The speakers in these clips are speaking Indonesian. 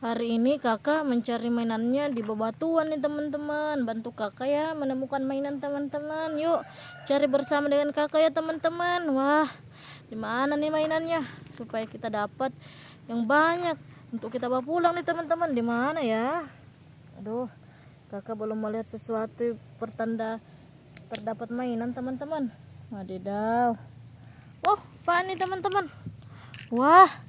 Hari ini kakak mencari mainannya di bebatuan nih teman-teman. Bantu kakak ya menemukan mainan teman-teman. Yuk cari bersama dengan kakak ya teman-teman. Wah di mana nih mainannya? Supaya kita dapat yang banyak. Untuk kita bawa pulang nih teman-teman. Di mana ya? Aduh kakak belum melihat sesuatu pertanda terdapat mainan teman-teman. Wadidaw. Wah apa nih teman-teman? Wah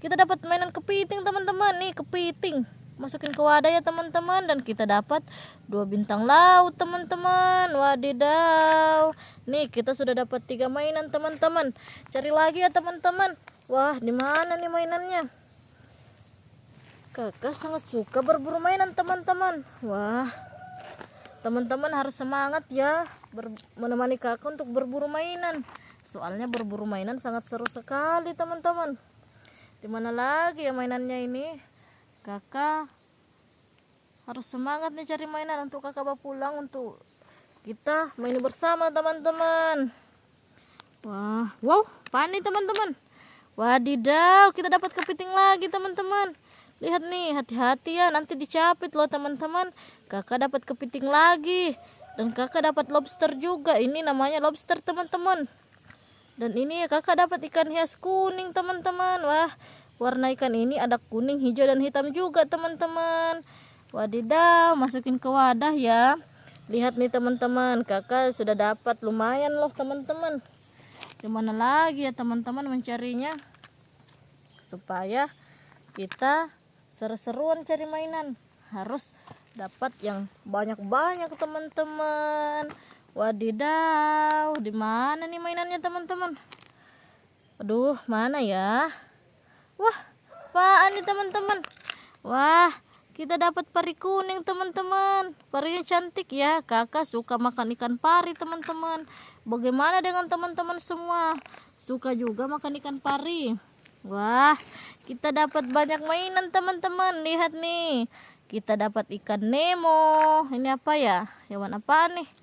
kita dapat mainan kepiting teman-teman. Nih kepiting. Masukin ke wadah ya teman-teman. Dan kita dapat dua bintang laut teman-teman. Wadidaw. Nih kita sudah dapat tiga mainan teman-teman. Cari lagi ya teman-teman. Wah di mana nih mainannya? Kakak sangat suka berburu mainan teman-teman. Wah teman-teman harus semangat ya menemani kakak untuk berburu mainan. Soalnya berburu mainan sangat seru sekali teman-teman di mana lagi ya mainannya ini? Kakak harus semangat nih cari mainan untuk kakak bawa pulang untuk kita main bersama teman-teman. Wah wow panik teman-teman? Wadidaw kita dapat kepiting lagi teman-teman. Lihat nih hati-hati ya nanti dicapit loh teman-teman. Kakak dapat kepiting lagi. Dan kakak dapat lobster juga. Ini namanya lobster teman-teman dan ini ya kakak dapat ikan hias kuning teman-teman. Wah warna ikan ini ada kuning hijau dan hitam juga teman-teman. Wadidaw masukin ke wadah ya. Lihat nih teman-teman kakak sudah dapat lumayan loh teman-teman. Gimana lagi ya teman-teman mencarinya? Supaya kita seru-seruan cari mainan. Harus dapat yang banyak-banyak teman-teman Wadidaw, di mana nih mainannya teman-teman? Aduh, mana ya? Wah, apaan nih teman-teman? Wah, kita dapat pari kuning teman-teman. Parinya cantik ya. Kakak suka makan ikan pari teman-teman. Bagaimana dengan teman-teman semua? Suka juga makan ikan pari? Wah, kita dapat banyak mainan teman-teman. Lihat nih. Kita dapat ikan Nemo. Ini apa ya? Hewan apa nih?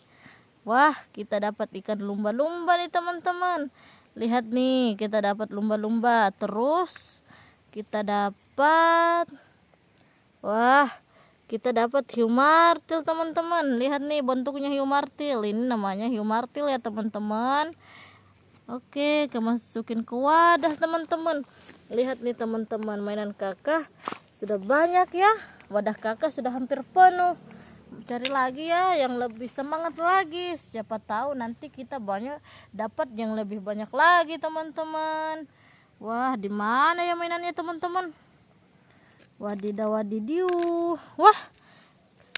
Wah, kita dapat ikan lumba-lumba nih teman-teman. Lihat nih, kita dapat lumba-lumba. Terus kita dapat Wah, kita dapat hiu martil teman-teman. Lihat nih bentuknya hiu martil. Ini namanya hiu martil ya teman-teman. Oke, kita masukin ke wadah teman-teman. Lihat nih teman-teman, mainan kakak sudah banyak ya. Wadah kakak sudah hampir penuh cari lagi ya yang lebih semangat lagi. Siapa tahu nanti kita banyak dapat yang lebih banyak lagi teman-teman. Wah di mana ya mainannya teman-teman? Wadidaw wadidiu wah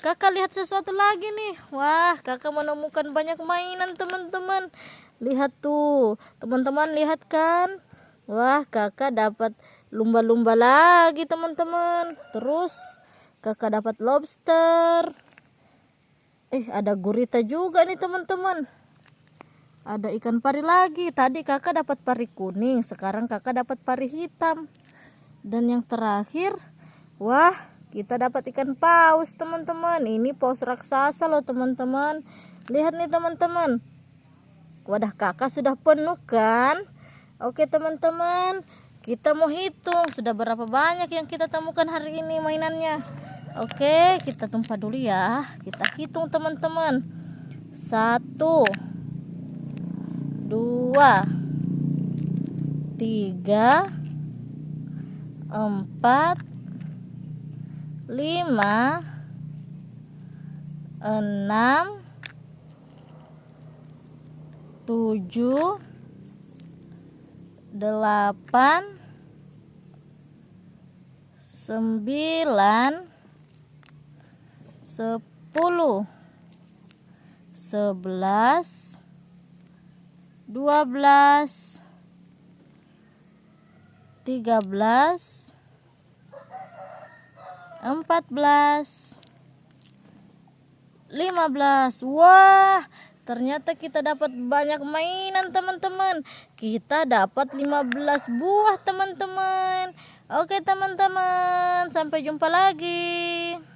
kakak lihat sesuatu lagi nih. Wah kakak menemukan banyak mainan teman-teman. Lihat tuh teman-teman lihat kan? Wah kakak dapat lumba-lumba lagi teman-teman. Terus kakak dapat lobster eh ada gurita juga nih teman-teman. Ada ikan pari lagi. Tadi kakak dapat pari kuning sekarang kakak dapat pari hitam. Dan yang terakhir wah kita dapat ikan paus teman-teman. Ini paus raksasa loh teman-teman. Lihat nih teman-teman. Wadah kakak sudah penuh kan? Oke teman-teman kita mau hitung sudah berapa banyak yang kita temukan hari ini mainannya Oke, kita tumpah dulu ya. Kita hitung teman-teman. Satu, dua, tiga, empat, lima, enam, tujuh, delapan, sembilan, sepuluh. Sebelas. Dua belas. Tiga belas. Empat belas. Lima belas. Wah ternyata kita dapat banyak mainan teman-teman. Kita dapat 15 buah teman-teman. Oke teman-teman sampai jumpa lagi